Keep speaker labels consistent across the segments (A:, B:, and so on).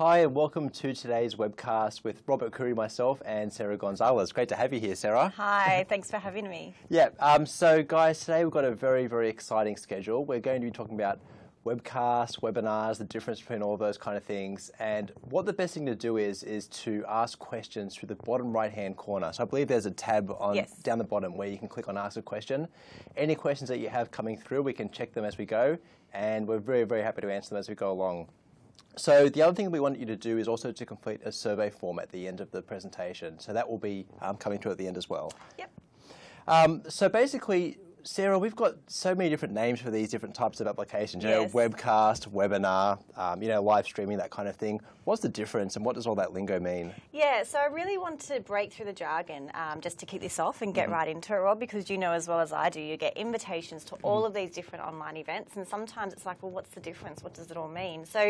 A: Hi and welcome to today's webcast with Robert Curry, myself and Sarah Gonzalez. Great to have you here, Sarah.
B: Hi, thanks for having me.
A: Yeah, um, so guys, today we've got a very, very exciting schedule. We're going to be talking about webcasts, webinars, the difference between all those kind of things. And what the best thing to do is, is to ask questions through the bottom right-hand corner. So I believe there's a tab on
B: yes.
A: down the bottom where you can click on ask a question. Any questions that you have coming through, we can check them as we go. And we're very, very happy to answer them as we go along. So the other thing we want you to do is also to complete a survey form at the end of the presentation. So that will be um, coming through at the end as well.
B: Yep.
A: Um, so basically, Sarah, we've got so many different names for these different types of applications. You
B: yes.
A: know, webcast, webinar, um, you know, live streaming, that kind of thing. What's the difference and what does all that lingo mean?
B: Yeah, so I really want to break through the jargon um, just to kick this off and get mm -hmm. right into it, Rob, because you know as well as I do, you get invitations to all mm -hmm. of these different online events, and sometimes it's like, well, what's the difference? What does it all mean? So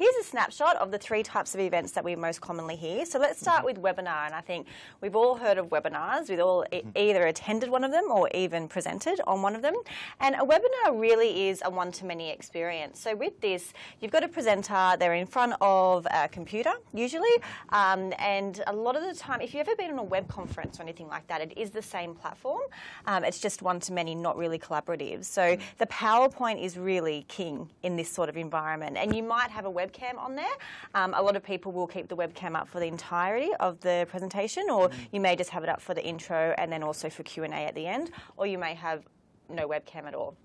B: here's a snapshot of the three types of events that we most commonly hear. So let's start mm -hmm. with webinar, and I think we've all heard of webinars. We've all e mm-hmm. either attended one of them or even presented on one of them. And a webinar really is a one-to-many experience. So with this, you've got a presenter, they're in front of a computer usually. Um, and a lot of the time, if you've ever been on a web conference or anything like that, it is the same platform. Um, it's just one-to-many, not really collaborative. So the PowerPoint is really king in this sort of environment. And you might have a webcam on there. Um, a lot of people will keep the webcam up for the entirety of the presentation, or mm. you may just have it up for the intro and then also for Q&A at the end, or you may have no webcam at all.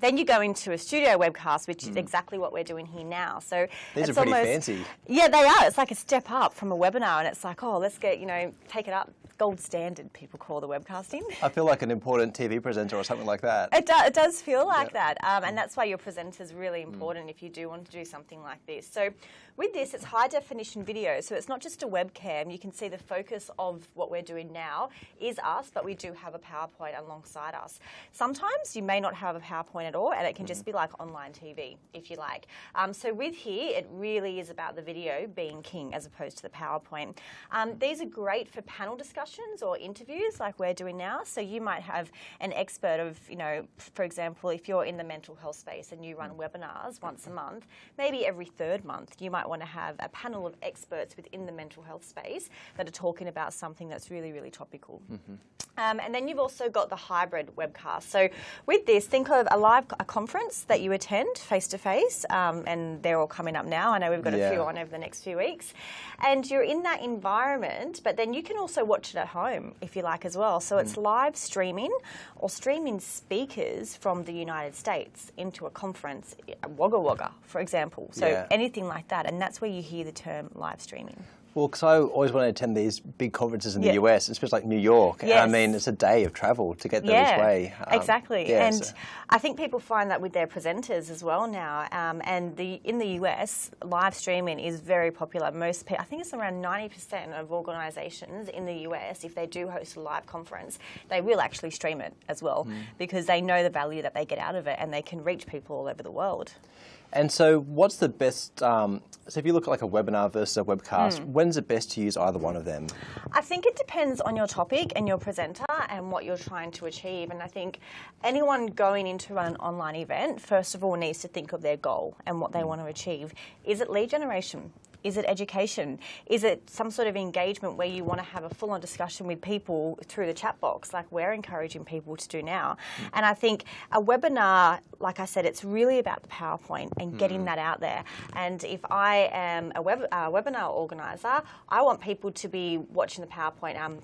B: Then you go into a studio webcast, which mm. is exactly what we're doing here now. So
A: these
B: are
A: pretty
B: almost,
A: fancy.
B: Yeah, they are. It's like a step up from a webinar, and it's like, oh, let's get you know, take it up gold standard, people call the webcasting.
A: I feel like an important TV presenter or something like that.
B: It, do, it does feel like that, um, and that's why your presenter is really mm. important mm. if you do want to do something like this. So with this, it's high definition video, so it's not just a webcam. You can see the focus of what we're doing now is us, but we do have a PowerPoint alongside us. Sometimes you may not have a PowerPoint at all, and it can mm. just be like online TV, if you like. Um, so with here, it really is about the video being king as opposed to the PowerPoint. Um, these are great for panel discussions or interviews like we're doing now. So you might have an expert of, you know, for example, if you're in the mental health space and you run webinars once a month, maybe every third month you might want to have a panel of experts within the mental health space that are talking about something that's really, really topical. Mm -hmm. um, and then you've also got the hybrid webcast. So with this, think of a live a conference that you attend face to face, um, and they're all coming up now. I know we've got yeah. a few on over the next few weeks. And you're in that environment, but then you can also watch it at home if you like as well. So mm. it's live streaming or streaming speakers from the United States into a conference, Wagga Wagga, for example. So yeah. anything like that. And that's where you hear the term live streaming.
A: Well, because I always want to attend these big conferences in the US, especially like New York.
B: Yes.
A: I mean, it's a day of travel to get there
B: yeah,
A: each way.
B: Um, exactly. Yeah, and so. I think people find that with their presenters as well now. Um, and the in the US, live streaming is very popular. Most I think it's around 90% of organisations in the US, if they do host a live conference, they will actually stream it as well mm. because they know the value that they get out of it and they can reach people all over the world.
A: And so what's the best, um, so if you look at like a webinar versus a webcast, mm. when's it best to use either one of them?
B: I think it depends on your topic and your presenter and what you're trying to achieve. And I think anyone going into an online event, first of all, needs to think of their goal and what they mm. want to achieve. Is it lead generation? Is it education? Is it some sort of engagement where you want to have a full-on discussion with people through the chat box, like we're encouraging people to do now? Mm. And I think a webinar, like I said, it's really about the PowerPoint and getting mm. that out there. And if I am a web, uh, webinar organizer, I want people to be watching the PowerPoint, um,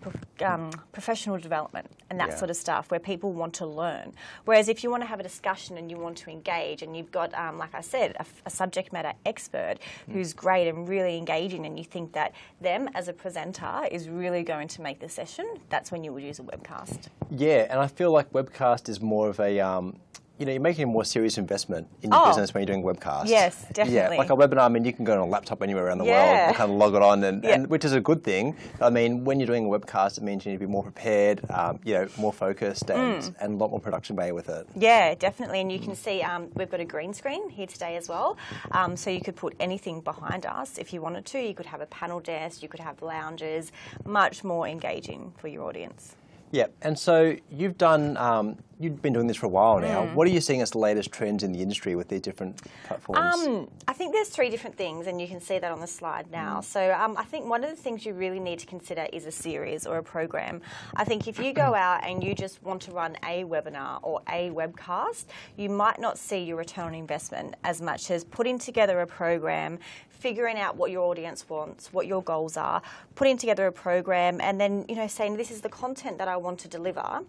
B: um, professional development and that yeah. sort of stuff, where people want to learn. Whereas if you want to have a discussion and you want to engage, and you've got, um, like I said, a, a subject matter expert mm. who's great and really engaging and you think that them as a presenter is really going to make the session, that's when you would use a webcast.
A: Yeah, and I feel like webcast is more of a um, you know, you're making a more serious investment in your oh, business when you're doing webcasts.
B: Yes, definitely.
A: Yeah, like a webinar, I mean, you can go on a laptop anywhere around the yeah. world, kind of log it on, and, yeah. and, which is a good thing. I mean, when you're doing a webcast, it means you need to be more prepared, um, you know, more focused, and, mm. and a lot more production value with it.
B: Yeah, definitely. And you can see um, we've got a green screen here today as well, um, so you could put anything behind us if you wanted to. You could have a panel desk, you could have lounges, much more engaging for your audience.
A: Yeah, and so you've done um, you've been doing this for a while now.
B: Mm.
A: What are you seeing as the latest trends in the industry with these different platforms?
B: Um, I think there's three different things, and you can see that on the slide now. So um, I think one of the things you really need to consider is a series or a program. I think if you go out and you just want to run a webinar or a webcast, you might not see your return on investment as much as putting together a program, figuring out what your audience wants, what your goals are, putting together a program, and then you know saying this is the content that I want to deliver.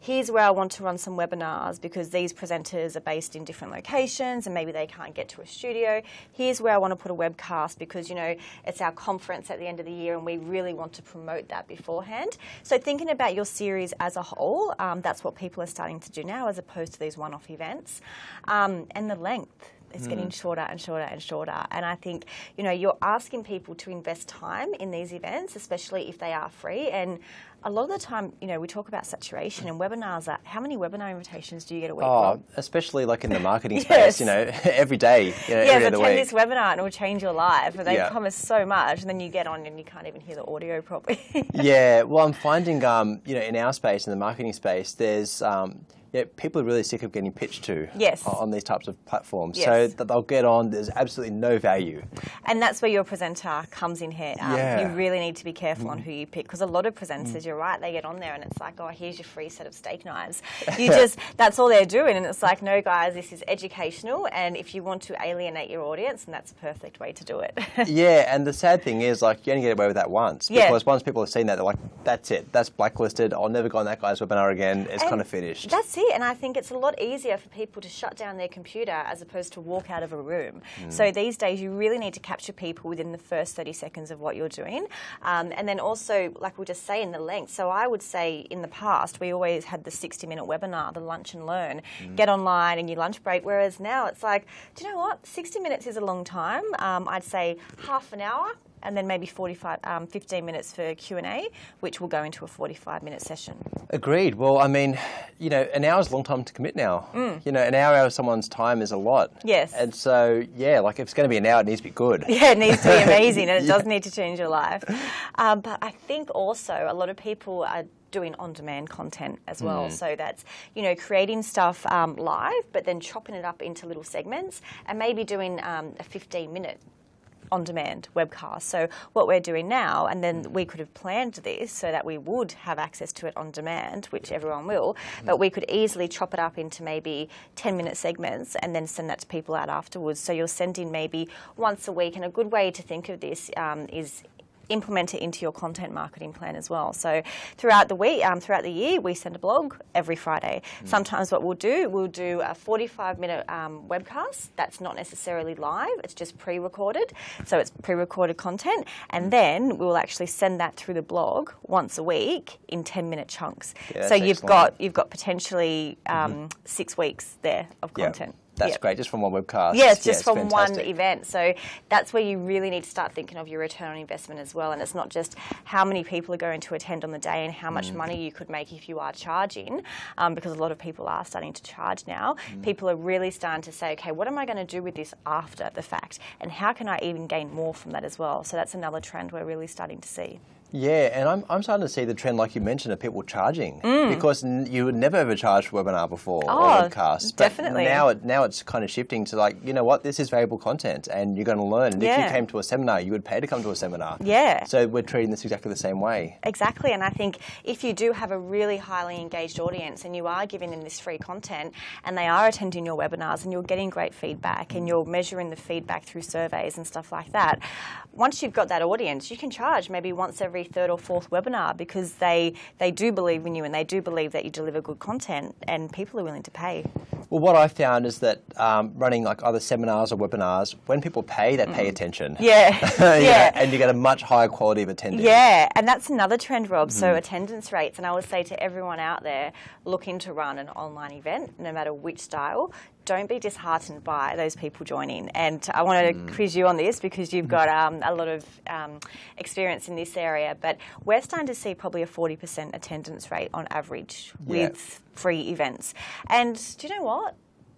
B: Here's where I want to run some webinars because these presenters are based in different locations and maybe they can't get to a studio. Here's where I want to put a webcast because you know it's our conference at the end of the year and we really want to promote that beforehand. So thinking about your series as a whole, um, that's what people are starting to do now as opposed to these one-off events, um, and the length it's mm. getting shorter and shorter and shorter. And I think, you know, you're asking people to invest time in these events, especially if they are free. And a lot of the time, you know, we talk about saturation and webinars. Are, how many webinar invitations do you get a week? Oh,
A: especially like in the marketing yes. space, you know, every day. You know,
B: yeah,
A: every
B: attend this webinar and it will change your life. And they yeah. promise so much, and then you get on and you can't even hear the audio properly.
A: yeah, well, I'm finding, um, you know, in our space, in the marketing space, there's um, yeah, people are really sick of getting pitched to
B: yes.
A: on these types of platforms.
B: Yes.
A: So that they'll get on, there's absolutely no value.
B: And that's where your presenter comes in here. Um,
A: yeah.
B: You really need to be careful mm. on who you pick because a lot of presenters, mm. you're right, they get on there and it's like, oh, here's your free set of steak knives. You just, that's all they're doing. And it's like, no, guys, this is educational. And if you want to alienate your audience, then that's a perfect way to do it.
A: yeah, and the sad thing is, like, you only get away with that once.
B: Yeah.
A: Because once people have seen that, they're like, that's it, that's blacklisted. I'll never go on that guy's webinar again. It's
B: and
A: kind of finished.
B: That's And I think it's a lot easier for people to shut down their computer as opposed to walk out of a room. Mm. So these days, you really need to capture people within the first 30 seconds of what you're doing. Um, and then also, like we'll just say, in the length. So I would say in the past, we always had the 60 minute webinar, the lunch and learn, mm. get online and your lunch break. Whereas now it's like, do you know what? 60 minutes is a long time. Um, I'd say half an hour and then maybe 45, um, 15 minutes for Q&A, which will go into a 45 minute session.
A: Agreed. Well, I mean, you know, an hour is a long time to commit now.
B: Mm.
A: You know, an hour of someone's time is a lot.
B: Yes.
A: And so, yeah, like if it's going to be an hour, it needs to be good.
B: Yeah, it needs to be amazing and it yeah. does need to change your life. Um, but I think also a lot of people are doing on-demand content as well. Mm. So that's you know creating stuff um, live, but then chopping it up into little segments, and maybe doing um, a 15-minute on-demand webcast. So what we're doing now, and then we could have planned this so that we would have access to it on demand, which everyone will, but we could easily chop it up into maybe 10-minute segments and then send that to people out afterwards. So you're sending maybe once a week, and a good way to think of this um, is implement it into your content marketing plan as well. So throughout the week, um, throughout the year, we send a blog every Friday. Mm. Sometimes what we'll do, we'll do a 45 minute um, webcast that's not necessarily live, it's just pre-recorded. So it's pre-recorded content. And mm. then we'll actually send that through the blog once a week in 10 minute chunks.
A: Yeah,
B: so you've
A: excellent.
B: got, you've got potentially um, mm-hmm. six weeks there of content.
A: Yep. That's yep. great, just from one webcast.
B: Yes, just yeah, from fantastic. one event. So that's where you really need to start thinking of your return on investment as well. And it's not just how many people are going to attend on the day and how much mm. money you could make if you are charging, um, because a lot of people are starting to charge now. Mm. People are really starting to say, okay, what am I going to do with this after the fact? And how can I even gain more from that as well? So that's another trend we're really starting to see.
A: Yeah, and I'm, I'm starting to see the trend, like you mentioned, of people charging
B: mm.
A: because you would never ever charge for webinar before
B: oh,
A: or webcast.
B: But definitely.
A: now, it, now it's kind of shifting to like, you know what, this is valuable content and you're going to learn. And
B: yeah.
A: if you came to a seminar, you would pay to come to a seminar.
B: Yeah.
A: So we're treating this exactly the same way.
B: Exactly, and I think if you do have a really highly engaged audience and you are giving them this free content and they are attending your webinars and you're getting great feedback and you're measuring the feedback through surveys and stuff like that, once you've got that audience, you can charge maybe once every third or fourth webinar because they, they do believe in you and they do believe that you deliver good content and people are willing to pay.
A: Well, what I've found is that um, running like either seminars or webinars, when people pay, they pay mm. attention.
B: Yeah. yeah.
A: yeah. And you get a much higher quality of attendance.
B: Yeah, and that's another trend, Rob. Mm. So attendance rates, and I would say to everyone out there looking to run an online event, no matter which style, don't be disheartened by those people joining. And I want to mm. quiz you on this because you've got um, a lot of um, experience in this area. But we're starting to see probably a 40% attendance rate on average with free events. And do you know what?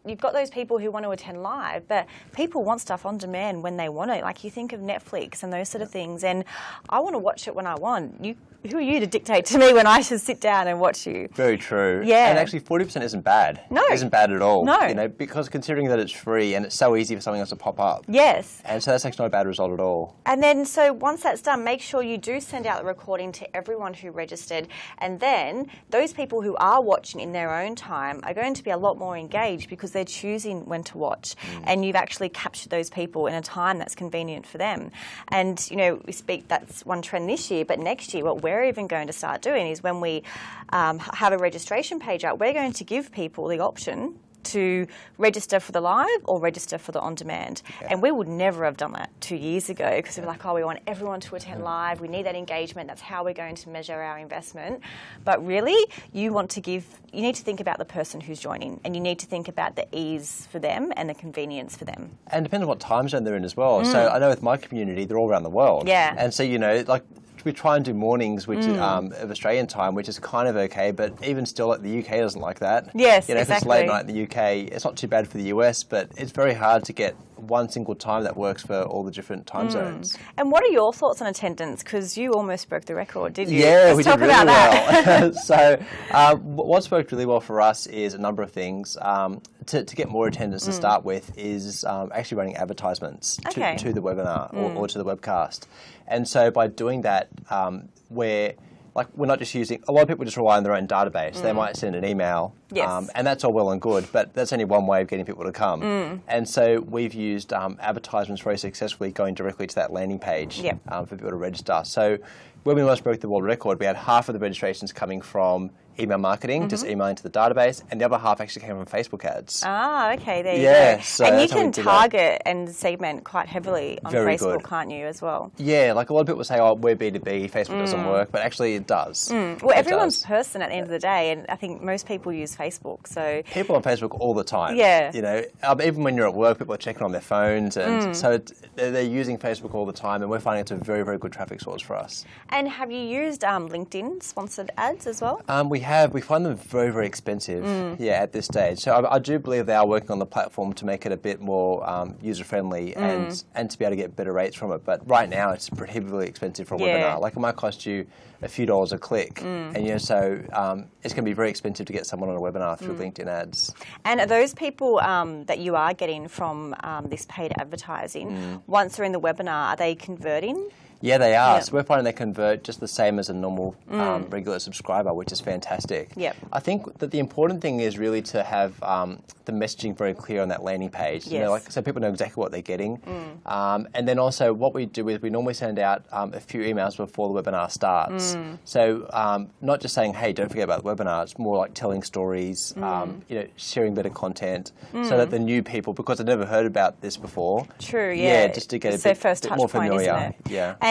B: you've got those people who want to attend live, but people want stuff on demand when they want it. Like you think of Netflix and those sort of things, and I want to watch it when I want. You, who are you to dictate to me when I should sit down and watch you?
A: Very true.
B: Yeah.
A: And actually, forty percent isn't bad.
B: No.
A: It isn't bad at all.
B: No.
A: You know, because considering that it's free and it's so easy for something else to pop up.
B: Yes.
A: And so that's actually not a bad result at all.
B: And then, so once that's done, make sure you do send out the recording to everyone who registered. And then, those people who are watching in their own time are going to be a lot more engaged because they're choosing when to watch. Mm. And you've actually captured those people in a time that's convenient for them. And, you know, we speak that's one trend this year, but next year, what we're even going to start doing is when we um, have a registration page out, we're going to give people the option to register for the live or register for the on demand. And we would never have done that two years ago because we were like, oh, we want everyone to attend live. We need that engagement. That's how we're going to measure our investment. But really, you want to give, you need to think about the person who's joining and you need to think about the ease for them and the convenience for them.
A: And it depends on what time zone they're in as well. So I know with my community, they're all around the world.
B: Mm. Yeah.
A: And so, you know, like we try and do mornings, which
B: Mm.
A: is, um, of Australian time, which is kind of okay, but even still, the UK doesn't like that.
B: Yes,
A: you know, if it's late
B: exactly.
A: night in the UK, it's not too bad for the US, but it's very hard to get one single time that works for all the different time
B: Mm.
A: zones.
B: And what are your thoughts on attendance? Because you almost broke the record, did you?
A: Yeah,
B: Let's
A: we
B: talk
A: did really
B: about that.
A: so, um, wh- what's worked really well for us is a number of things. Um, to, to get more attendance to start with is um, actually running advertisements to,
B: Mm. Okay. Mm.
A: to the webinar or, or to the webcast. And so by doing that, um, we're like we're not just using a lot of people just rely on their own database. They might send an email,
B: Mm. Yes.
A: um, and that's all well and good, but that's only one way of getting people to come.
B: Mm.
A: And so we've used um, advertisements very successfully going directly to that landing page
B: Yep.
A: um, for people to register. So when we almost broke the world record, we had half of the registrations coming from email marketing, just
B: Mm-hmm.
A: emailing to the database, and the other half actually came from Facebook ads.
B: Ah, okay, there you
A: Yeah,
B: go.
A: so
B: and you
A: that's how we
B: can target and segment quite heavily on
A: Very
B: Facebook,
A: good.
B: can't you, as well?
A: Yeah, like a lot of people say, oh, we're B2B, Facebook doesn't work, but actually it does.
B: Mm. Well,
A: It
B: everyone's
A: does.
B: person at the end of the day, and I think most people use Facebook. So,
A: People on Facebook all the time.
B: Yeah.
A: You know, um, even when you're at work, people are checking on their phones, and
B: Mm.
A: so they're, they're using Facebook all the time, and we're finding it's a very, very good traffic source for us.
B: and have you used um, LinkedIn sponsored ads as well?
A: Um, we have. We find them very, very expensive.
B: Mm.
A: Yeah, at this stage. So I, I do believe they are working on the platform to make it a bit more um, user friendly
B: Mm.
A: and and to be able to get better rates from it. But right now, it's prohibitively expensive for a
B: Yeah.
A: webinar. Like it might cost you a few dollars a click,
B: Mm.
A: and you know, so um, it's going to be very expensive to get someone on a webinar through
B: Mm.
A: LinkedIn ads.
B: And are those people um, that you are getting from um, this paid advertising,
A: Mm.
B: once they're in the webinar, are they converting?
A: Yeah, they are. So we're finding they convert just the same as a normal um, regular subscriber, which is fantastic.
B: Yep.
A: I think that the important thing is really to have um, the messaging very clear on that landing page. You know,
B: Yes.
A: like so people know exactly what they're getting. Um, and then also what we do is we normally send out um, a few emails before the webinar starts. So um, not just saying, hey, don't forget about the webinar. It's more like telling stories, um, you know, sharing better content, so that the new people, because they've never heard about this before.
B: True, yeah.
A: Yeah, just to get
B: It's
A: a
B: their
A: bit,
B: first
A: bit
B: touch
A: more
B: point,
A: familiar.
B: isn't it?
A: Yeah.
B: And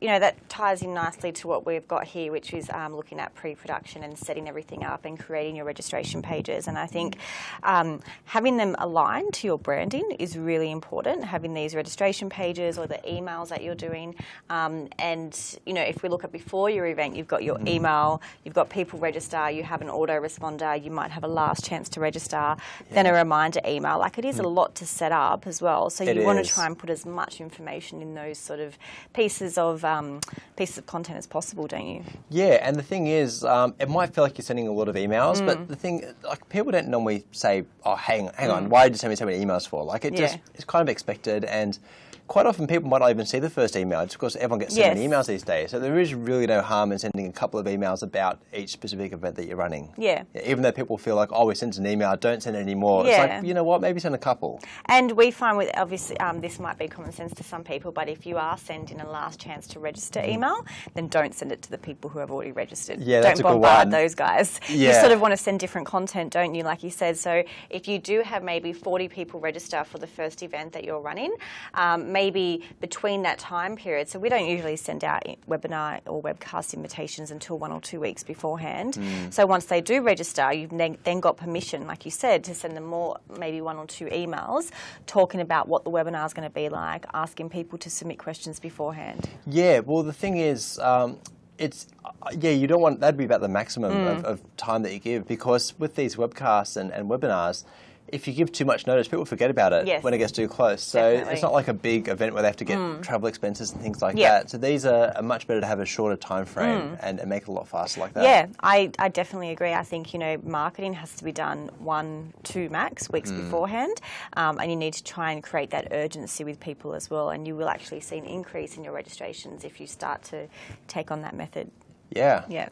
B: you know that ties in nicely to what we've got here, which is um, looking at pre-production and setting everything up and creating your registration pages. And I think um, having them aligned to your branding is really important. Having these registration pages or the emails that you're doing, um, and you know if we look at before your event, you've got your
A: Mm-hmm.
B: email, you've got people register, you have an autoresponder, you might have a last chance to register, then a reminder email. Like it is a lot to set up as well. So
A: Mm. It
B: you want to try and put as much information in those sort of pieces of um, pieces of content as possible, don't you?
A: Yeah, and the thing is, um, it might feel like you're sending a lot of emails,
B: Mm.
A: but the thing, like, people don't normally say, "Oh, hang, hang on, why did you send me so many emails for?" Like, it just
B: Mm.
A: It's kind of expected, and quite often people might not even see the first email, just because everyone gets so many emails these days. So there is really no harm in sending a couple of emails about each specific event that you're running.
B: Yeah.
A: even though people feel like, "Oh, we sent an email, don't send any more."
B: Yeah.
A: It's like, you know what? Maybe send a couple.
B: And we find with obviously um, this might be common sense to some people, but if you are sending a last chance to register email, then don't send it to the people who have already registered.
A: Mm-hmm. Yeah,
B: don't
A: that's a good
B: bombard
A: one.
B: those guys.
A: Yeah.
B: You sort of want to send different content, don't you? Like you said. So if you do have maybe 40 people register for the first event that you're running, um, maybe between that time period. So we don't usually send out webinar or webcast invitations until one or two weeks beforehand.
A: Mm.
B: So once they do register, you've then, got permission, like you said, to send them more, maybe one or two emails talking about what the webinar is going to be like, asking people to submit questions beforehand.
A: Yeah, well, the thing is, um, it's uh, yeah, you don't want that'd be about the maximum
B: Mm.
A: of, of time that you give because with these webcasts and, and webinars, if you give too much notice, people forget about it
B: Yes.
A: when it gets too close. So
B: Definitely.
A: it's not like a big event where they have to get travel expenses and things like
B: Yeah.
A: that. So these are, are much better to have a shorter time frame and, and make it a lot faster like that.
B: Yeah, I, I definitely agree. I think, you know, marketing has to be done one, two max weeks
A: Mm.
B: beforehand. Um, and you need to try and create that urgency with people as well. And you will actually see an increase in your registrations if you start to take on that method.
A: Yeah.
B: Yeah.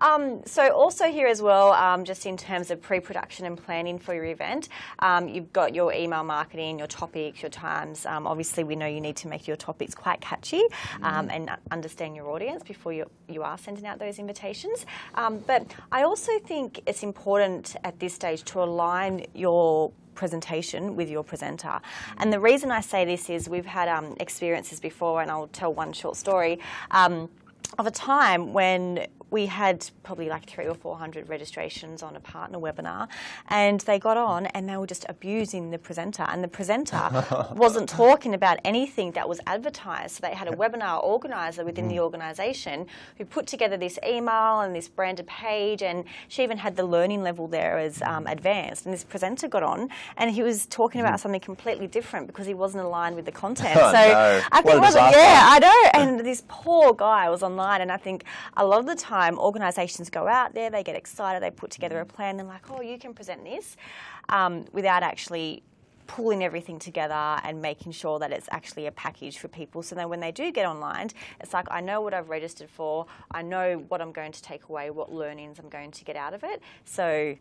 B: Um, so also here as well, um, just in terms of pre-production and planning for your event, um, you've got your email marketing, your topics, your times. Um, obviously, we know you need to make your topics quite catchy um, and understand your audience before you, you are sending out those invitations. Um, but I also think it's important at this stage to align your presentation with your presenter. And the reason I say this is we've had um, experiences before, and I'll tell one short story. Um, of a time when we had probably like three or four hundred registrations on a partner webinar, and they got on and they were just abusing the presenter, and the presenter wasn't talking about anything that was advertised. So they had a webinar organizer within the mm-hmm. organisation who put together this email and this branded page, and she even had the learning level there as um, mm-hmm. advanced. And this presenter got on, and he was talking about mm-hmm. something completely different because he wasn't aligned with the content.
A: Oh,
B: so
A: no.
B: I think
A: a
B: it was
A: disaster.
B: yeah, I know. And this poor guy was online, and I think a lot of the time organisations go out there, they get excited, they put together a plan, and like, oh, you can present this, um, without actually pulling everything together and making sure that it's actually a package for people. So then when they do get online, it's like I know what I've registered for, I know what I'm going to take away, what learnings I'm going to get out of it. So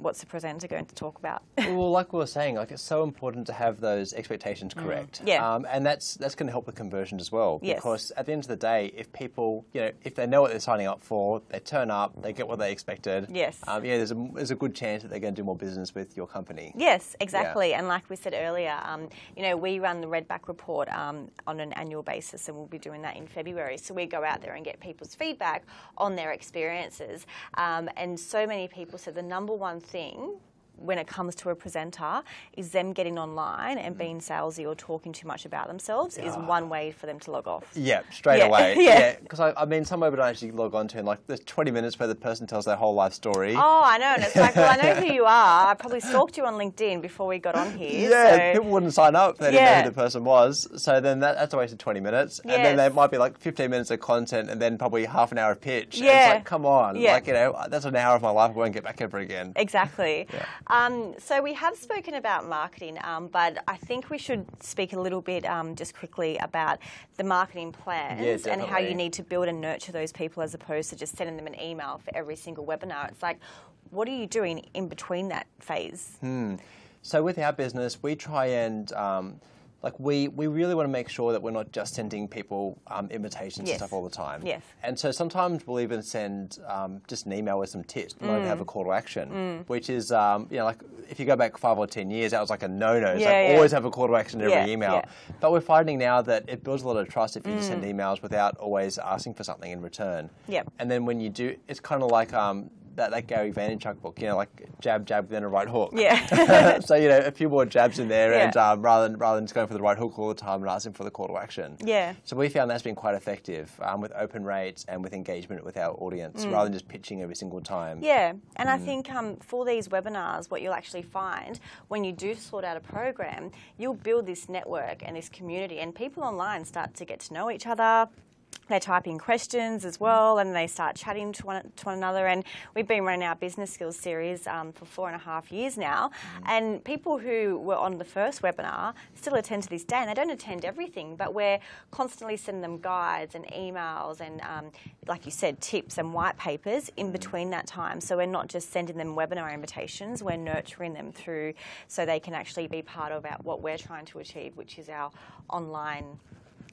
B: what's the presenter going to talk about?
A: well, like we were saying, like it's so important to have those expectations correct.
B: Mm. Yeah.
A: Um, and that's that's going to help with conversion as well.
B: Yes.
A: Because at the end of the day, if people, you know, if they know what they're signing up for, they turn up, they get what they expected.
B: Yes.
A: Um, yeah, there's a, there's a good chance that they're going to do more business with your company.
B: Yes, exactly. And like we said earlier, um, you know, we run the Redback report um, on an annual basis, and we'll be doing that in February. So we go out there and get people's feedback on their experiences. Um, and so many people said the number one thing when it comes to a presenter is them getting online and mm-hmm. being salesy or talking too much about themselves is one way for them to log off.
A: Yeah, straight
B: Yeah.
A: away.
B: Yeah.
A: Because I, I mean, some webinars actually log on to, and like, there's 20 minutes where the person tells their whole life story.
B: Oh, I know. And it's like, well, I know who you are. I probably stalked you on LinkedIn before we got on here.
A: Yeah,
B: so-
A: people wouldn't sign up. They didn't know who the person was. So then that, that's a waste of 20 minutes. And then there might be like 15 minutes of content and then probably half an hour of pitch. And
B: Yeah.
A: It's like, come on.
B: Yeah.
A: Like, you know, that's an hour of my life I won't get back ever again.
B: Exactly. Um, so we have spoken about marketing, um, but I think we should speak a little bit um, just quickly about the marketing plans and how you need to build and nurture those people as opposed to just sending them an email for every single webinar. It's like, what are you doing in between that phase?
A: So with our business, we try and um, like we, we really want to make sure that we're not just sending people um, invitations
B: Yes.
A: and stuff all the time.
B: Yes.
A: And so sometimes we'll even send um, just an email with some tips, not even
B: Mm.
A: have a call to action, which is um, you know like if you go back five or ten years, that was like a no-no. It's
B: Yeah,
A: like
B: yeah.
A: always have a call to action in every email.
B: yeah.
A: But we're finding now that it builds a lot of trust if you just
B: Mm.
A: send emails without always asking for something in return.
B: Yep.
A: And then when you do, it's kind of like um, that, that Gary Vaynerchuk book, you know, like jab, jab, then a right hook.
B: Yeah.
A: so you know, a few more jabs in there,
B: Yeah.
A: and um, rather than rather than just going for the right hook all the time and asking for the call to action.
B: Yeah.
A: So we found that's been quite effective um, with open rates and with engagement with our audience, rather than just pitching every single time.
B: Mm. Yeah, and I think um, for these webinars, what you'll actually find when you do sort out a program, you'll build this network and this community, and people online start to get to know each other. They type in questions as well, and they start chatting to one, to one another. And we've been running our business skills series um, for four and a half years now. And people who were on the first webinar still attend to this day, and they don't attend everything, but we're constantly sending them guides and emails and, um, like you said, tips and white papers in between that time. So we're not just sending them webinar invitations, we're nurturing them through so they can actually be part of our, what we're trying to achieve, which is our online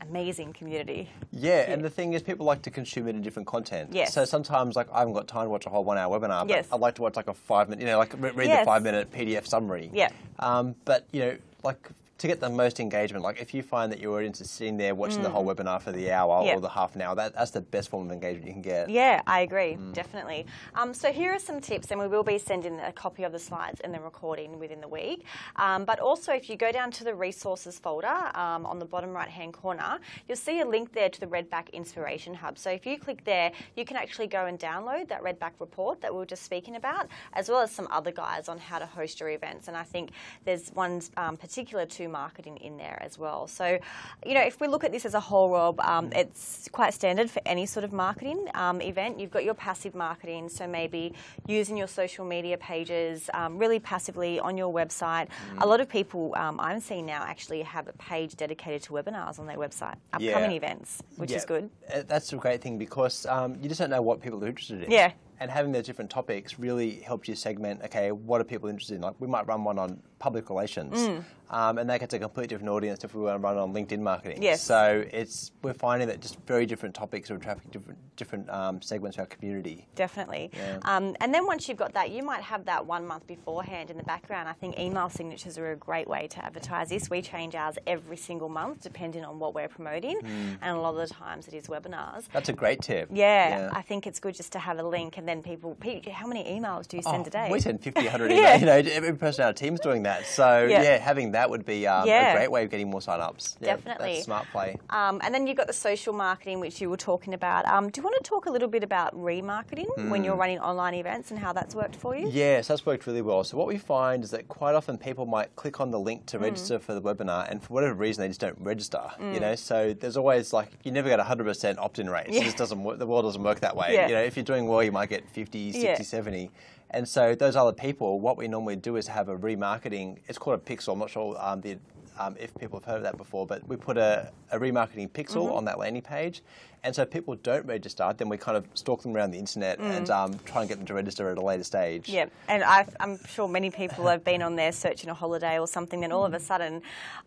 B: amazing community.
A: Yeah, and the thing is, people like to consume it in different content.
B: Yes.
A: So sometimes, like, I haven't got time to watch a whole one-hour webinar, but
B: Yes.
A: I'd like to watch like a five-minute, you know, like read
B: Yes.
A: the five-minute PDF summary.
B: Yeah.
A: Um, but you know, like to get the most engagement, like if you find that your audience is sitting there watching the whole webinar for the hour
B: Yeah.
A: or the half an hour, that, that's the best form of engagement you can get.
B: Yeah, I agree, definitely. Um, so here are some tips, and we will be sending a copy of the slides and the recording within the week. Um, but also, if you go down to the resources folder um, on the bottom right-hand corner, you'll see a link there to the Redback Inspiration Hub. So if you click there, you can actually go and download that Redback report that we were just speaking about, as well as some other guides on how to host your events. And I think there's one um, particular to marketing in there as well. So, you know, if we look at this as a whole, Rob, um, it's quite standard for any sort of marketing um, event. You've got your passive marketing, so maybe using your social media pages um, really passively on your website. A lot of people um, I'm seeing now actually have a page dedicated to webinars on their website, upcoming
A: Yeah.
B: events, which
A: Yeah,
B: is good.
A: uh, That's a great thing because um, you just don't know what people are interested in.
B: Yeah.
A: And having those different topics really helps you segment, okay, what are people interested in? Like we might run one on public relations,
B: Mm.
A: um, and that gets a completely different audience if we want to run on LinkedIn marketing.
B: Yes.
A: So it's we're finding that just very different topics are attracting different different um, segments of our community.
B: Definitely.
A: Yeah.
B: Um, and then once you've got that, you might have that one month beforehand in the background. I think email signatures are a great way to advertise this. We change ours every single month depending on what we're promoting, and a lot of the times it is webinars.
A: That's a great tip.
B: Yeah, I think it's good just to have a link, and then people, pe- how many emails do you send
A: Oh,
B: a day?
A: We send 50, 100
B: Yeah.
A: emails. You know, every person on our team's doing that. So
B: Yeah.
A: yeah, having that would be um,
B: Yeah.
A: a great way of getting more sign-ups. Yeah,
B: Definitely.
A: Smart play.
B: Um, and then you've got the social marketing, which you were talking about. Um, do you want to talk a little bit about remarketing when you're running online events and how that's worked for you?
A: Yes, that's worked really well. So what we find is that quite often people might click on the link
B: Mm.
A: to register for the webinar, and for whatever reason they just don't register. You know, so there's always like you never get a hundred percent opt-in rates.
B: Yeah.
A: It just doesn't work. The world doesn't work that way.
B: Yeah.
A: You know, if you're doing well, you might get 50, 60,
B: Yeah.
A: 70. And so those other people, what we normally do is have a remarketing. It's called a pixel. I'm not sure um, the, um, if people have heard of that before, but we put a, a remarketing pixel
B: Mm-hmm.
A: on that landing page. And so if people don't register, then we kind of stalk them around the internet
B: Mm.
A: and um, try and get them to register at a later stage.
B: Yeah, and I've, I'm sure many people have been on there searching a holiday or something. Then all of a sudden,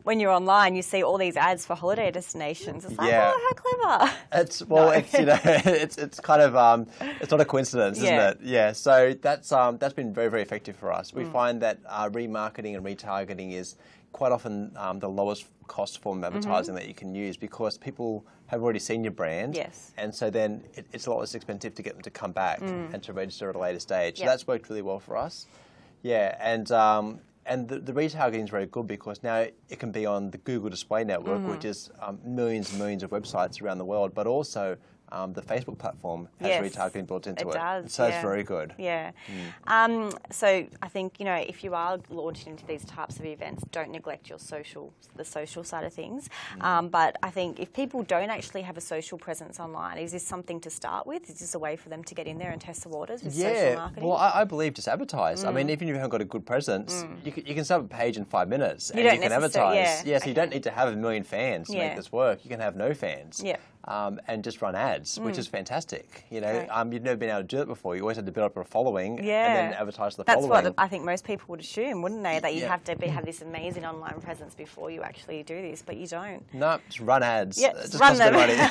B: when you're online, you see all these ads for holiday destinations. It's like,
A: Yeah.
B: oh, how clever!
A: It's well,
B: No.
A: it's you know, it's it's kind of um, it's not a coincidence, isn't it? Yeah. So that's um, that's been very very effective for us.
B: Mm.
A: We find that uh, remarketing and retargeting is quite often um, the lowest cost form of advertising that you can use because people have already seen your brand.
B: Mm-hmm. Yes.
A: And so then it, it's a lot less expensive to get them to come back and to register at a later stage. So
B: Mm.
A: That's worked really well for us. Yeah, and um, and the, the retargeting is very good because now it can be on the Google Display Network,
B: Mm-hmm.
A: which is um, millions and millions of websites around the world, but also um, the Facebook platform has
B: Yes,
A: retargeting built into
B: it
A: it.
B: does,
A: so
B: yeah.
A: it's very good.
B: Yeah. Um, so I think you know if you are launching into these types of events, don't neglect your social, the social side of things.
A: Mm.
B: Um, but I think if people don't actually have a social presence online, is this something to start with? Is this a way for them to get in there and test the waters with social
A: Yeah,
B: marketing?
A: well, I, I believe just advertise. I mean,
B: Mm.
A: even if you haven't got a good presence, you, can, you can set up a page in five minutes and
B: don't
A: you can advertise.
B: yeah,
A: so you don't need to have a million fans to
B: Yeah.
A: make this work. You can have no fans.
B: Yeah.
A: Um, and just run ads, which is fantastic. You know,
B: Right.
A: um, you've never been able to do it before. You always had to build up a following
B: Yeah.
A: and then advertise the
B: That's
A: following.
B: what the, I think most people would assume, wouldn't they? That you
A: Yeah.
B: have to be, have this amazing online presence before you actually do this, but you don't.
A: no, just run ads.
B: Yeah, just
A: just
B: run
A: costs a bit
B: them.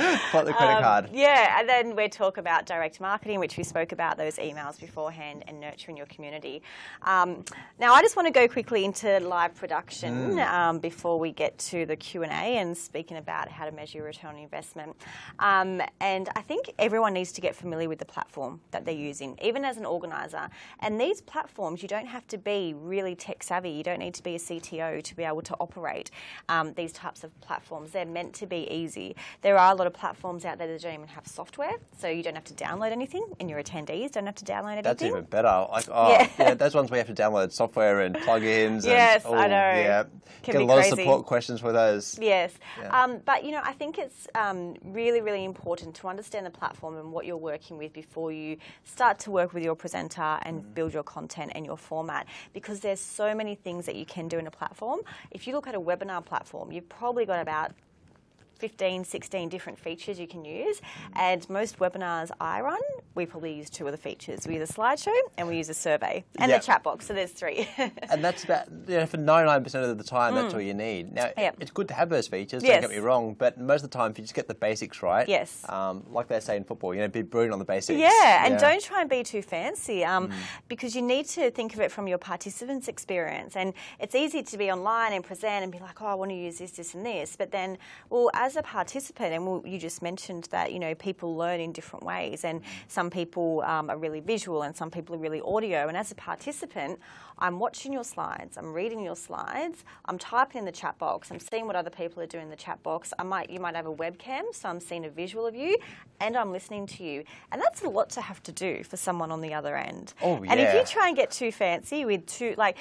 A: money. Plot the credit
B: Um,
A: card.
B: Yeah, and then we talk about direct marketing, which we spoke about those emails beforehand, and nurturing your community. Um, now, I just want to go quickly into live production
A: Mm.
B: um, before we get to the Q and A and speaking about how to measure your return on investment. Um, and I think everyone needs to get familiar with the platform that they're using, even as an organizer. And these platforms, you don't have to be really tech savvy. You don't need to be a CTO to be able to operate um, these types of platforms. They're meant to be easy. There are a lot of platforms out there that don't even have software, so you don't have to download anything, and your attendees don't have to download anything.
A: That's even better. Like, oh,
B: Yeah.
A: yeah. those ones we have to download software and plugins.
B: Yes,
A: and,
B: I
A: oh,
B: know.
A: Yeah,
B: Can
A: get a lot
B: crazy.
A: of support questions for those.
B: Yes,
A: Yeah.
B: um, but you know, I think it's um, really, really important to understand the platform and what you're working with before you start to work with your presenter and
A: Mm.
B: build your content and your format. Because there's so many things that you can do in a platform. If you look at a webinar platform, you've probably got about 15, 16 different features you can use. And most webinars I run, we probably use two of the features. We use a slideshow and we use a survey and
A: Yep.
B: the chat box. So there's three.
A: And that's about, you know, for 99% of the time, that's all you need. Now,
B: Mm. Yep.
A: it's good to have those features,
B: Yes.
A: don't get me wrong, but most of the time, if you just get the basics right,
B: Yes.
A: um, like they say in football, you know, be brilliant on the basics.
B: Yeah, and don't try and be too fancy um,
A: Mm.
B: because you need to think of it from your participants' experience. And it's easy to be online and present and be like, oh, I want to use this, this, and this. But then, well, as a participant, and you just mentioned that, you know, people learn in different ways. And some people um, are really visual and some people are really audio. And as a participant, I'm watching your slides, I'm reading your slides, I'm typing in the chat box, I'm seeing what other people are doing in the chat box. I might, you might have a webcam, so I'm seeing a visual of you, and I'm listening to you. And that's a lot to have to do for someone on the other end.
A: Oh, yeah.
B: And if you try and get too fancy with too, like,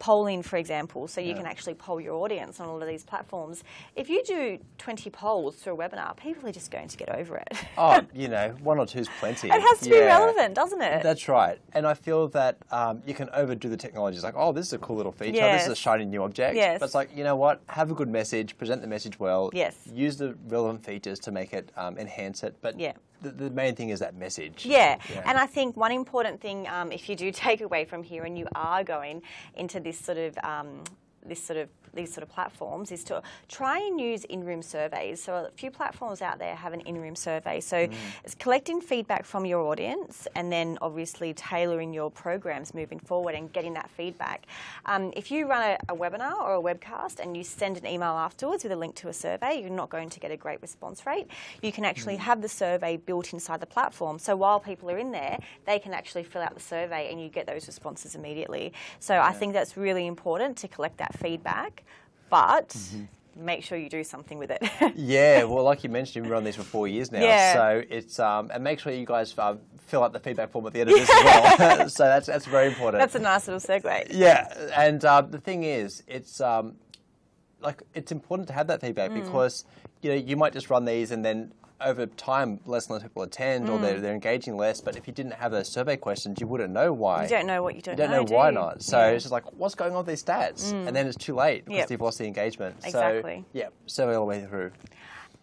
B: polling, for example, so you can actually poll your audience on all of these platforms. If you do 20 polls through a webinar, people are just going to get over it.
A: Oh, you know, one or two's plenty.
B: it has to be relevant, doesn't it?
A: That's right. And I feel that um, you can overdo the technology. It's like, oh, this is a cool little feature. This is a shiny new object.
B: Yes.
A: But it's like, you know what? Have a good message, present the message well.
B: Yes.
A: Use the relevant features to make it, um, enhance it. But
B: Yeah.
A: The, the main thing is that message.
B: Yeah. and I think one important thing, um, if you do take away from here, and you are going into this sort of um, this sort of these sort of platforms, is to try and use in-room surveys. So a few platforms out there have an in-room survey. So it's collecting feedback from your audience, and then obviously tailoring your programs moving forward and getting that feedback. Um, if you run a, a webinar or a webcast and you send an email afterwards with a link to a survey, you're not going to get a great response rate. You can actually have the survey built inside the platform. So while people are in there, they can actually fill out the survey and you get those responses immediately. So I think that's really important to collect that feedback, but make sure you do something with it.
A: Yeah, well, like you mentioned, we've been on these for four years now.
B: Yeah.
A: So it's um, and make sure you guys uh, fill out the feedback form at the end of this as well. so that's that's very important.
B: that's a nice little segue.
A: Yeah, and uh, the thing is, it's um, like it's important to have that feedback
B: Mm.
A: because you know you might just run these and then over time less and less people attend or
B: Mm.
A: they're, they're engaging less. But if you didn't have those survey questions, you wouldn't know why.
B: You don't know what you don't,
A: You don't know,
B: do
A: why
B: you?
A: not. So
B: Yeah. Mm.
A: it's just like, what's going on with these stats? And then it's too late because
B: Yep.
A: you've lost the engagement.
B: Exactly.
A: So yeah, survey all the way through.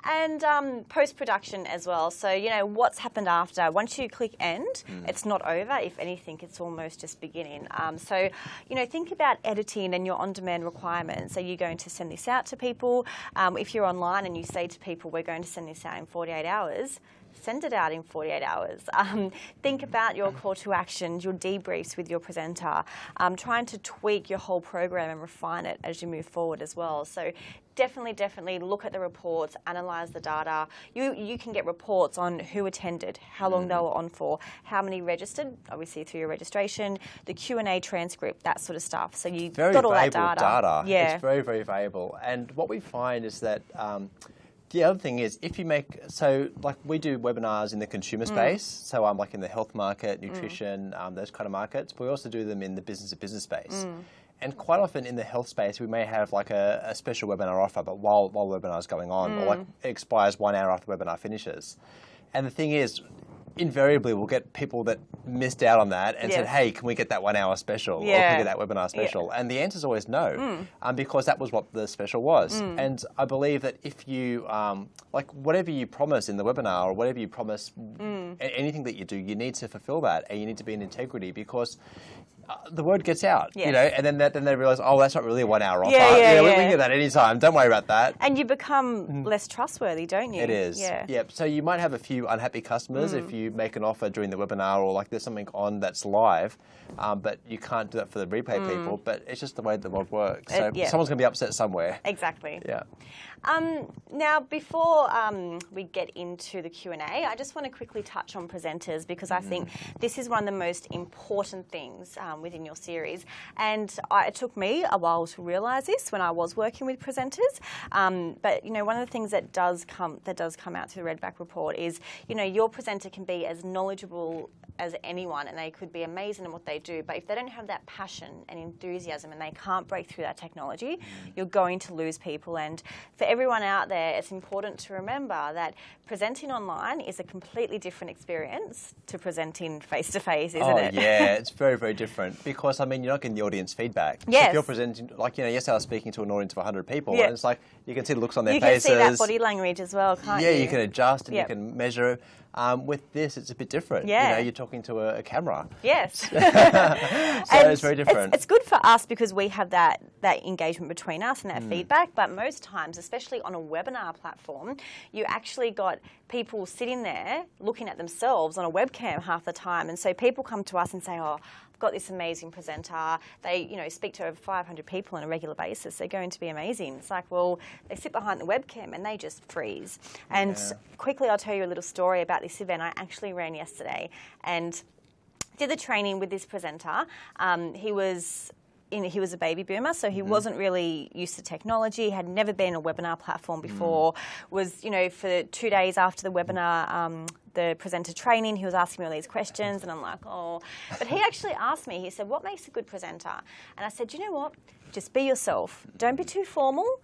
B: And um, post production as well. So, you know, what's happened after. Once you click end, it's not over. If anything, it's almost just beginning. Um, so, you know, think about editing and your on demand requirements. Are you going to send this out to people? Um, if you're online and you say to people, we're going to send this out in 48 hours, send it out in 48 hours. Um, think about your call to actions, your debriefs with your presenter, um, trying to tweak your whole program and refine it as you move forward as well. So definitely, definitely look at the reports, analyze the data. You you can get reports on who attended, how long they were on for, how many registered, obviously through your registration, the Q and A transcript, that sort of stuff. So you
A: very
B: got all that
A: valuable
B: data. Yeah.
A: It's very, very valuable. And what we find is that um, the other thing is if you make so like we do webinars in the consumer
B: Mm.
A: space, so i'm um, like in the health market, nutrition, um, those kind of markets. But we also do them in the business to business space.
B: Mm.
A: And quite often in the health space, we may have like a, a special webinar offer, but while while the webinar is going on, or
B: Mm.
A: like it expires one hour after the webinar finishes. And the thing is, invariably we'll get people that missed out on that and said, "Hey, can we get that one hour special? Or can we get that webinar
B: Yeah.
A: special?" And the answer is always no, um, because that was what the special was. And I believe that if you, um, like, whatever you promise in the webinar or whatever you promise, a- anything that you do, you need to fulfill that, and you need to be in integrity because. Uh, the word gets out, you know, and then that, then they realize, oh, that's not really a one-hour offer.
B: Yeah, yeah,
A: know, we- can get that anytime. Don't worry about that.
B: And you become less trustworthy, don't you?
A: It is.
B: Yeah.
A: Yep. So you might have a few unhappy customers
B: Mm.
A: if you make an offer during the webinar or like there's something on that's live, um, but you can't do that for the replay people. But it's just the way the world works. So
B: Mm. yeah.
A: someone's going to be upset somewhere.
B: Exactly.
A: Yeah.
B: Um, now, before um, we get into the Q and A, I just want to quickly touch on presenters because I think this is one of the most important things um, within your series. And I, it took me a while to realise this when I was working with presenters. Um, but you know, one of the things that does come that does come out through the Redback report is, you know, your presenter can be as knowledgeable as anyone and they could be amazing in what they do but if they don't have that passion and enthusiasm and they can't break through that technology you're going to lose people and for everyone out there it's important to remember that presenting online is a completely different experience to presenting face to face isn't
A: oh
B: it
A: yeah, it's very very different. because I mean you're not getting the audience feedback.
B: Yes.
A: If you're presenting, like you know, yesterday I was speaking to an audience of 100 people,
B: Yeah.
A: and it's like you can see the looks on their
B: You can
A: faces.
B: see that body language as well, can't
A: yeah,
B: you?
A: you can adjust and
B: Yep.
A: you can measure. Um, with this, it's a bit different.
B: Yeah.
A: You know, you're talking to a, a camera.
B: Yes.
A: So
B: And
A: it's very different.
B: It's, good for us because we have that, that engagement between us and that
A: Mm.
B: feedback. But most times, especially on a webinar platform, you actually got people sitting there looking at themselves on a webcam half the time. And so people come to us and say, oh, got this amazing presenter. They, you know, speak to over 500 people on a regular basis. They're going to be amazing. It's like, well, they sit behind the webcam and they just freeze. And
A: Yeah.
B: quickly, I'll tell you a little story about this event I actually ran yesterday. And did the training with this presenter. Um, he was in, he was a baby boomer, so he wasn't really used to technology. Had never been a webinar platform before. Was you know for two days after the webinar. Um, the presenter training, he was asking me all these questions, and I'm like, oh. But he actually asked me, he said, What makes a good presenter? And I said, You know what? Just be yourself. Don't be too formal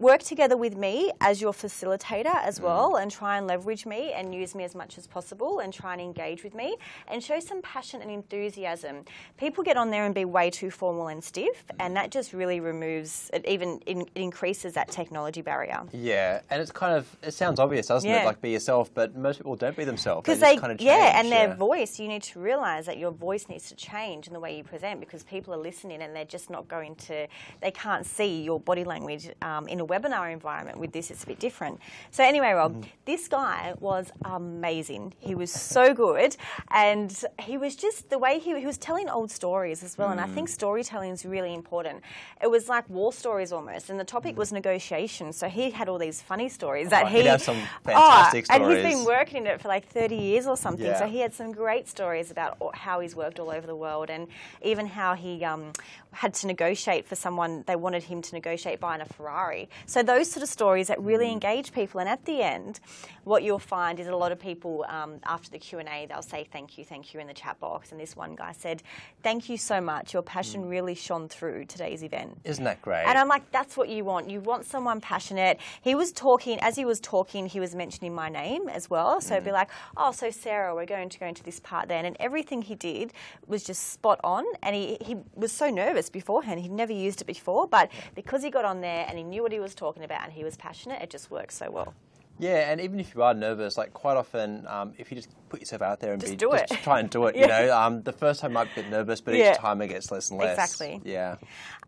B: work together with me as your facilitator as well and try and leverage me and use me as much as possible and try and engage with me and show some passion and enthusiasm. People get on there and be way too formal and stiff and that just really removes it even in, it increases that technology barrier.
A: Yeah, and it's kind of it sounds obvious, doesn't
B: Yeah.
A: it? Like be yourself, but most people don't be themselves.
B: Because
A: they,
B: they,
A: kind of
B: yeah, and
A: change,
B: their
A: yeah.
B: voice, you need to realise that your voice needs to change in the way you present because people are listening and they're just not going to, they can't see your body language um, in a webinar environment. With this, it's a bit different. So, anyway, Rob,
A: Mm-hmm.
B: this guy was amazing. He was so good, and he was just the way he, he was telling old stories as well. And I think
A: Mm.
B: storytelling is really important. It was like war stories almost, and the topic was negotiation. So he had all these funny stories that
A: Oh,
B: he
A: have some fantastic
B: oh, And he's been working in it for like 30 years or something. So he had some great stories about how he's worked all over the world and even how he um, had to negotiate for someone, they wanted him to negotiate buying a Ferrari. So those sort of stories that really
A: Mm.
B: engage people. And at the end, what you'll find is a lot of people um, after the Q&A, they'll say thank you, thank you in the chat box. And this one guy said, thank you so much. Your passion
A: Mm.
B: really shone through today's event.
A: Isn't that great?
B: And I'm like, that's what you want. You want someone passionate. He was talking, as he was talking, he was mentioning my name as well. So it'd be like, oh, so Sarah, we're going to go into this part then. And everything he did was just spot on. And he, he was so nervous beforehand. He'd never used it before. But because he got on there and he knew what he was talking about and he was passionate, it just worked so well.
A: Yeah, and even if you are nervous, like quite often, um, if you just put yourself out there and
B: Just
A: be,
B: do
A: just
B: it.
A: try and do it.
B: Yeah.
A: You know, um, the first time you might be a bit nervous, but
B: Yeah.
A: each time it gets less and less.
B: Exactly.
A: Yeah.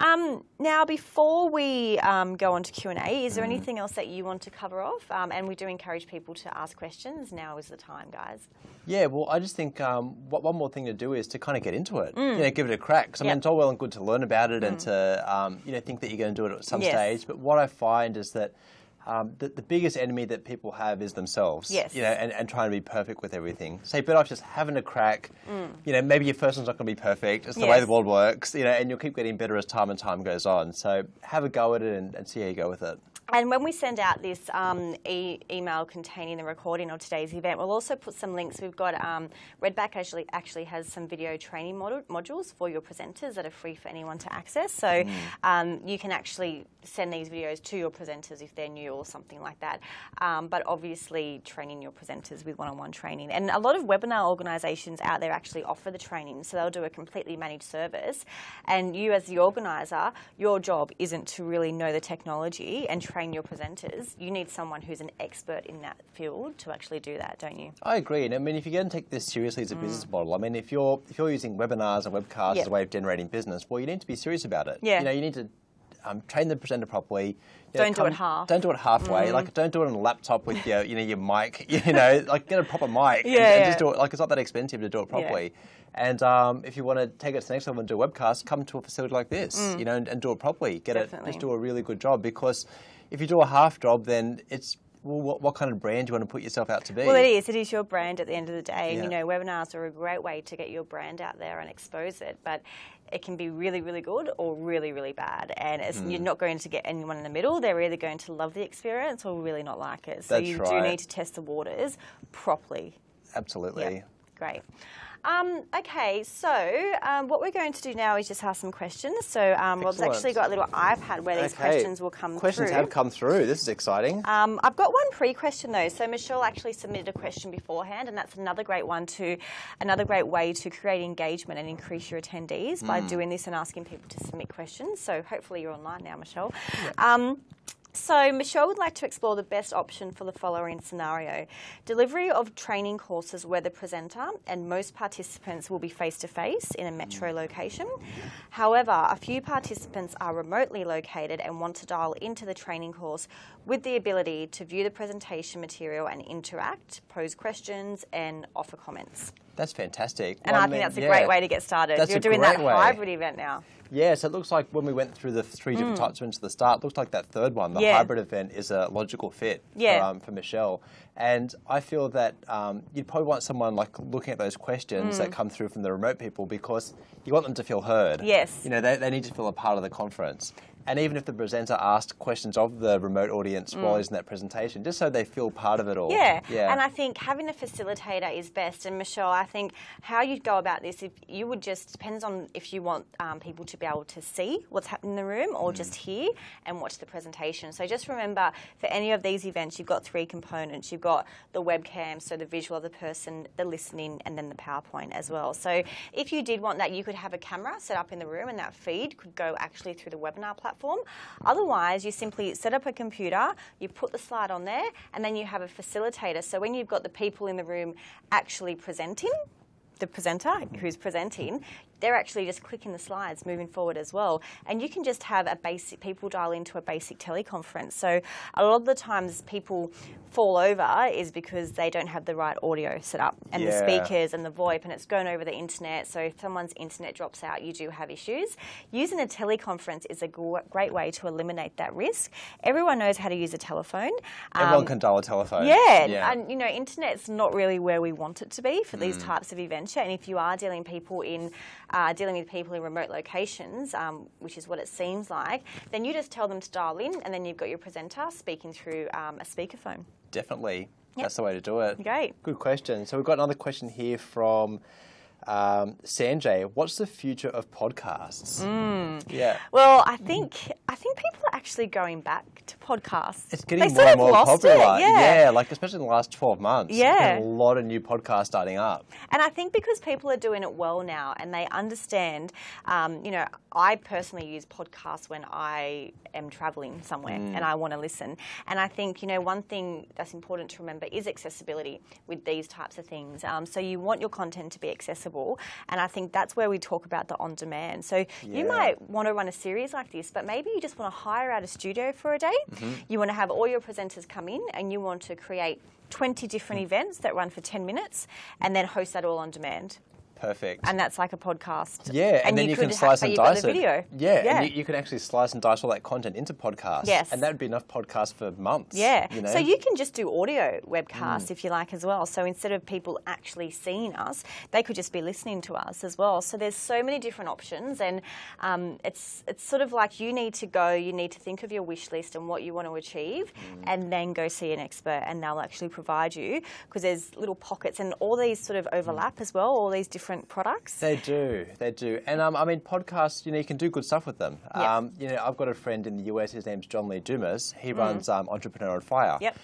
B: Um, now, before we um, go on to Q and A, is there
A: Mm-hmm.
B: anything else that you want to cover off? Um, and we do encourage people to ask questions. Now is the time, guys.
A: Yeah, well, I just think um, what, one more thing to do is to kind of get into it. You know, give it a crack. 'Cause, I mean,
B: Mm. Yep. Mm.
A: it's all well and good to learn about it and to um, you know think that you're going to do it at some
B: Yes.
A: stage. But what I find is that um, the, the biggest enemy that people have is themselves.
B: Yes.
A: You know, and, and trying to be perfect with everything. So you're better off just having a crack. You know, maybe your first one's not going to be perfect. It's the way
B: Mm.
A: The world works. You know, and you'll keep getting better as time and time goes on. So have a go at it and, and see how you go with it.
B: And when we send out this um, e- email containing the recording of today's event, we'll also put some links. We've got um, Redback actually actually has some video training mod- modules for your presenters that are free for anyone to access. So um, you can actually send these videos to your presenters if they're new or something like that. Um, but obviously, training your presenters with one-on-one training, and a lot of webinar organisations out there actually offer the training. So they'll do a completely managed service, and you as the organiser, your job isn't to really know the technology and train your presenters. You need someone who's an expert in that field to actually do that, don't you?
A: I agree, and I mean, if you're going to take this seriously as a business model, I mean, if you're if you're using webinars and webcasts
B: Mm. Yep.
A: as a way of generating business, well, you need to be serious about it.
B: Yeah.
A: You know, you need to um, train the presenter properly. You know,
B: Don't do it half. Mm.
A: Don't do it halfway. Like, don't do it on a laptop with your you know your mic. You know, like get a proper mic. and-
B: Yeah,
A: and just do it. Like, it's not that expensive to do it properly. Yeah. And um, if you want to take it to the next level and do a webcast, come to a facility like this, mm. you know, and, and do it properly. Get
B: Mm. Definitely.
A: it, just do a really good job because if you do a half job, then it's well, what, what kind of brand do you want to put yourself out to be?
B: Well, it is. It is your brand at the end of the day. And, you know, webinars are a great way to get your brand out there and expose it. But it can be really, really good or really, really bad. And it's,
A: Hmm.
B: you're not going to get anyone in the middle. They're either going to love the experience or really not like it. So
A: That's
B: you do need to test the waters properly.
A: Absolutely.
B: Yep. Great. Um, okay, so um, what we're going to do now is just ask some questions. So um, Rob's actually got a little iPad where these
A: Okay.
B: questions will come through.
A: Questions
B: through.
A: have come through. This is exciting.
B: Um, I've got one pre-question though. So Michelle actually submitted a question beforehand, and that's another great one to, another great way to create engagement and increase your attendees by doing this and asking people to submit questions. So hopefully you're online now, Michelle. Um, so Michelle would like to explore the best option for the following scenario. Delivery of training courses where the presenter and most participants will be face-to-face in a metro mm. location. However, a few participants are remotely located and want to dial into the training course with the ability to view the presentation material and interact, pose questions and offer comments.
A: That's fantastic.
B: And
A: Well,
B: I think that's a
A: yeah.
B: great way to get started. You're doing that
A: way.
B: hybrid event now.
A: Yeah, so it looks like when we went through the three different types of events at the start, it looks like that third one, the
B: Mm. Yeah.
A: hybrid event, is a logical fit
B: Yeah.
A: for, um, for Michelle. And I feel that um, you'd probably want someone like looking at those questions
B: Mm.
A: that come through from the remote people because you want them to feel heard.
B: Yes.
A: You know, they, they need to feel a part of the conference. And even if the presenter asked questions of the remote audience while he's in that presentation, just so they feel part of it all.
B: Mm. Yeah.
A: Yeah.
B: and I think having a facilitator is best. And Michelle, I think how you'd go about this, if you would just depends on if you want um, people to be able to see what's happening in the room or just hear and watch the presentation. So just remember, for any of these events, you've got three components. You've got the webcam, so the visual of the person, the listening, and then the PowerPoint as well. So if you did want that, you could have a camera set up in the room, and that feed could go actually through the webinar platform. Otherwise, you simply set up a computer, you put the slide on there, and then you have a facilitator. So when you've got the people in the room actually presenting, the presenter who's presenting, they're actually just clicking the slides moving forward as well. And you can just have a basic, people dial into a basic teleconference. So a lot of the times people fall over is because they don't have the right audio set up and the speakers and the VoIP and it's going over the internet. So if someone's internet drops out, you do have issues. Using a teleconference is a great way to eliminate that risk. Everyone knows how to use a telephone.
A: Everyone
B: Um,
A: can dial a telephone.
B: yeah,
A: yeah.
B: and you know, internet's not really where we want it to be for
A: Mm.
B: these types of events. And if you are dealing people in uh, dealing with people in remote locations, um, which is what it seems like, then you just tell them to dial in, and then you've got your presenter speaking through um, a speakerphone.
A: Definitely.
B: Yep.
A: That's the way to do it.
B: Great.
A: Good question. So we've got another question here from um, Sanjay. What's the future of podcasts?
B: Mm.
A: Yeah.
B: Well, I think I think people are actually going back to podcasts.
A: It's getting
B: They
A: more
B: sort
A: and more popular.
B: It, yeah.
A: like especially in the last 12 months.
B: Yeah.
A: A lot of new podcasts starting up.
B: And I think because people are doing it well now and they understand, um, you know, I personally use podcasts when I am traveling somewhere
A: Mm.
B: and I want to listen. And I think, you know, one thing that's important to remember is accessibility with these types of things. Um, so you want your content to be accessible. And I think that's where we talk about the on demand. So you might want to run a series like this, but maybe you just want to hire out a studio for a day.
A: Mm-hmm.
B: You want to have all your presenters come in and you want to create 20 different
A: Mm.
B: events that run for 10 minutes and then host that all on demand.
A: Perfect.
B: And that's like a podcast.
A: yeah, and, then you,
B: could
A: can slice and dice it.
B: video.
A: Yeah,
B: yeah.
A: and you, you can actually slice and dice all that content into podcasts.
B: Yes.
A: And that would be enough podcasts for months.
B: Yeah.
A: You know? Mm.
B: So you can just do audio webcasts if you like as well. So instead of people actually seeing us, they could just be listening to us as well. So there's so many different options, and um, it's it's sort of like you need to go, you need to think of your wish list and what you want to achieve,
A: Mm.
B: and then go see an expert, and they'll actually provide you because there's little pockets and all these sort of overlap as well, all these different products.
A: They do, they do, and um, I mean podcasts. You know, you can do good stuff with them.
B: Yeah.
A: Um, you know, I've got a friend in the US. His name's John Lee Dumas. He runs um, Entrepreneur on Fire.
B: Yep.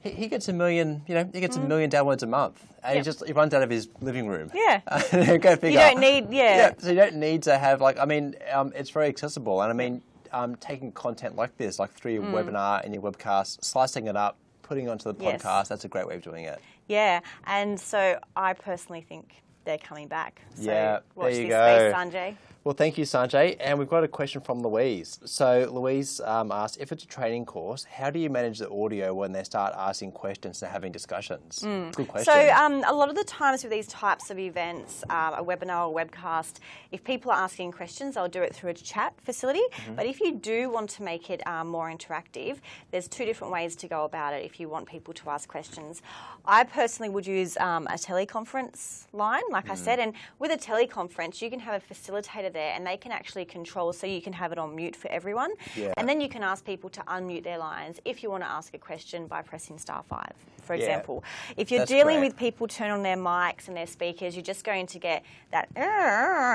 A: He, he gets a million. You know, he gets a million downloads a month, and he just he runs out of his living room.
B: Yeah.
A: Go figure.
B: You don't need, yeah.
A: Yeah, so you don't need to have like I mean, um, it's very accessible, and I mean, um, taking content like this, like through your webinar and your webcast, slicing it up, putting it onto the
B: Mm. Yes.
A: podcast. That's a great way of doing it.
B: Yeah, and so I personally think they're coming back. So
A: Yeah,
B: watch
A: there you
B: this
A: go.
B: space, Sanjay.
A: Well, thank you, Sanjay. And we've got a question from Louise. So, Louise um, asked if it's a training course, how do you manage the audio when they start asking questions and having discussions? Good question.
B: Mm. So, um, a lot of the times with these types of events, uh, a webinar or webcast, if people are asking questions, I'll do it through a chat facility.
A: Mm-hmm.
B: But if you do want to make it um, more interactive, there's two different ways to go about it if you want people to ask questions. I personally would use um, a teleconference line, like
A: Mm.
B: I said, and with a teleconference, you can have a facilitator there and they can actually control so you can have it on mute for everyone.
A: Yeah.
B: And then you can ask people to unmute their lines if you want to ask a question by pressing star five, for
A: Yeah.
B: example. If you're
A: That's
B: dealing
A: great.
B: with people turn on their mics and their speakers, you're just going to get that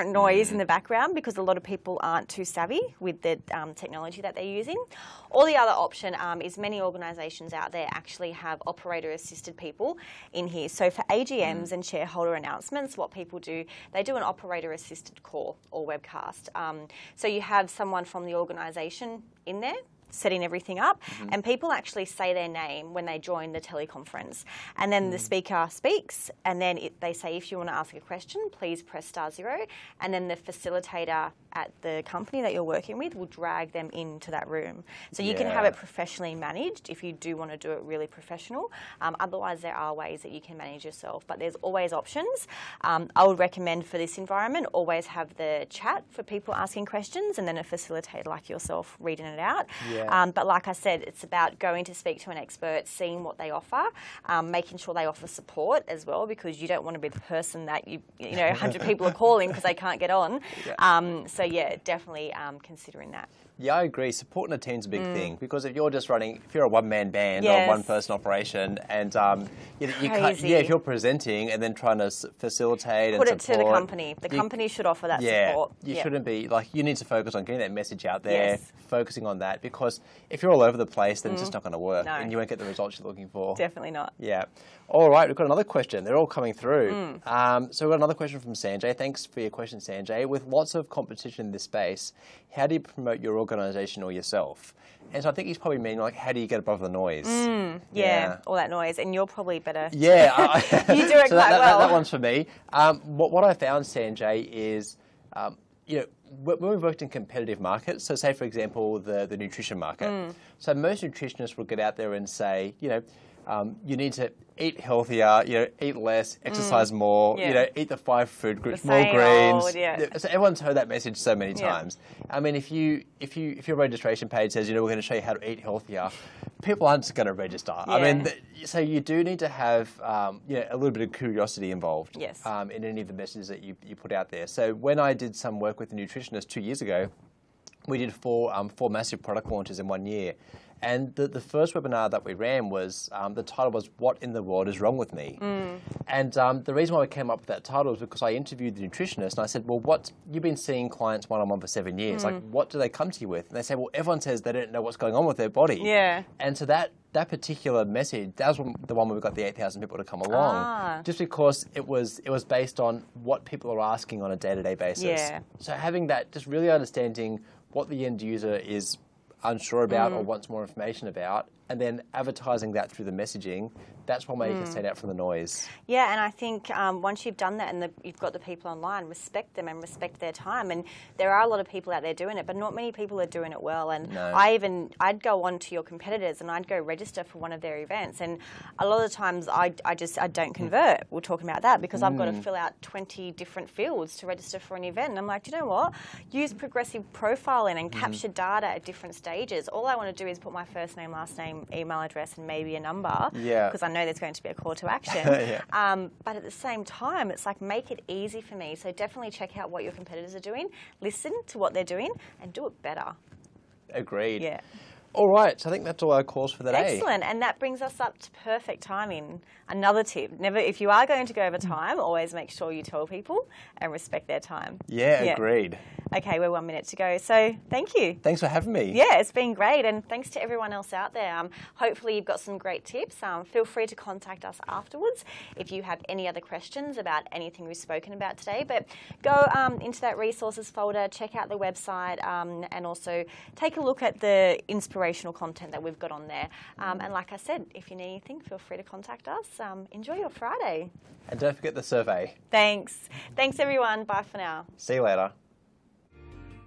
B: noise
A: Mm.
B: in the background because a lot of people aren't too savvy with the um, technology that they're using. Or the other option um, is many organisations out there actually have operator assisted people in here. So for
A: Mm.
B: AGMs and shareholder announcements, what people do, they do an operator assisted call or webcast. Um, so you have someone from the organisation in there setting everything up,
A: Mm-hmm.
B: and people actually say their name when they join the teleconference. And then
A: Mm.
B: the speaker speaks, and then it, they say, if you want to ask a question, please press star zero. And then the facilitator at the company that you're working with will drag them into that room. So you can have it professionally managed if you do want to do it really professional. Um, otherwise, there are ways that you can manage yourself, but there's always options. Um, I would recommend for this environment always have the chat for people asking questions and then a facilitator like yourself reading it out.
A: Yeah.
B: Um, but like I said, it's about going to speak to an expert, seeing what they offer, um, making sure they offer support as well, because you don't want to be the person that you, you know, 100 people are calling because they can't get on.
A: Yeah.
B: Um, so yeah, definitely um, considering that.
A: Yeah, I agree. Supporting a team's a big thing because if you're just running, if you're a one-man band or
B: Mm. Yes.
A: a one-person operation, and um, you, you can't, yeah, if you're presenting and then trying to s- facilitate and
B: Put it to the company. The
A: you-
B: company should offer that
A: yeah,
B: support.
A: you
B: Yeah.
A: shouldn't be like you need to focus on getting that message out there,
B: Yes.
A: focusing on that because if you're all over the place, then it's just not going to work,
B: Mm. No.
A: and you won't get the results you're looking for.
B: Definitely not.
A: Yeah. All right, we've got another question. They're all coming through.
B: Mm.
A: Um, so we've got another question from Sanjay. Thanks for your question, Sanjay. With lots of competition in this space, how do you promote your organisation or yourself? And so I think he's probably meaning like, how do you get above the noise?
B: Mm, Yeah, all that noise, and you're probably better.
A: Yeah, I,
B: You do it
A: so that,
B: quite
A: that,
B: well.
A: That, one's for me. Um, what, what I found, Sanjay, is um, you know when we've worked in competitive markets. So, say for example, the the nutrition market.
B: Mm.
A: So most nutritionists will get out there and say, you know. Um, you need to eat healthier, you know, eat less, exercise more,
B: Mm. Yeah.
A: you know, eat the five food groups, more greens.
B: old, yeah.
A: So everyone's heard that message so many
B: Yeah.
A: times. I mean, if you if you if your registration page says, you know, we're going to show you how to eat healthier, people aren't just going to register. I mean, so you do need to have um, you know, a little bit of curiosity involved
B: Yes.
A: um, in any of the messages that you, you put out there. So when I did some work with a nutritionist two years ago, we did four um, four massive product launches in one year. And the, the first webinar that we ran was um, the title was "What in the World is Wrong with Me?" And um, the reason why we came up with that title was because I interviewed the nutritionist and I said, "Well, what you've been seeing clients one on one for seven years? Like, what do they come to you with?" And they say, "Well, everyone says they don't know what's going on with their body."
B: Yeah.
A: And so that that particular message, that was the one where we got the eight thousand people to come along,
B: Ah.
A: just because it was it was based on what people are asking on a day to day basis.
B: Yeah.
A: So having that, just really understanding what the end user is unsure about
B: Mm.
A: or wants more information about, and then advertising that through the messaging, that's one way you
B: Mm.
A: can stand out from the noise.
B: Yeah, and I think um, once you've done that and the, you've got the people online, respect them and respect their time. And there are a lot of people out there doing it, but not many people are doing it well. And
A: No.
B: I even I'd go on to your competitors and I'd go register for one of their events, and a lot of the times I, I just I don't convert. We're talking about that because I've got to fill out twenty different fields to register for an event, and I'm like, "Do you know what? Use progressive profiling and capture data at different stages. All I want to do is put my first name, last name, email address, and maybe a number.
A: Yeah.
B: Because I know there's going to be a call to action.
A: Yeah.
B: um, but at the same time, it's like make it easy for me. So definitely check out what your competitors are doing, listen to what they're doing, and do it better.
A: Agreed.
B: Yeah.
A: All right, so I think that's all our calls for the day.
B: Excellent. And that brings us up to perfect timing. Another tip: never, if you are going to go over time, always make sure you tell people and respect their time.
A: Yeah, agreed.
B: Okay, we're one minute to go. So thank you.
A: Thanks for having me.
B: Yeah, it's been great, and thanks to everyone else out there. Um, hopefully, you've got some great tips. Um, feel free to contact us afterwards if you have any other questions about anything we've spoken about today. But go um, into that resources folder, check out the website, um, and also take a look at the inspirational content that we've got on there. Um, and like I said, if you need anything, feel free to contact us. Um, enjoy your Friday.
A: And don't forget the survey.
B: Thanks. Thanks, everyone. Bye for now.
A: See you later.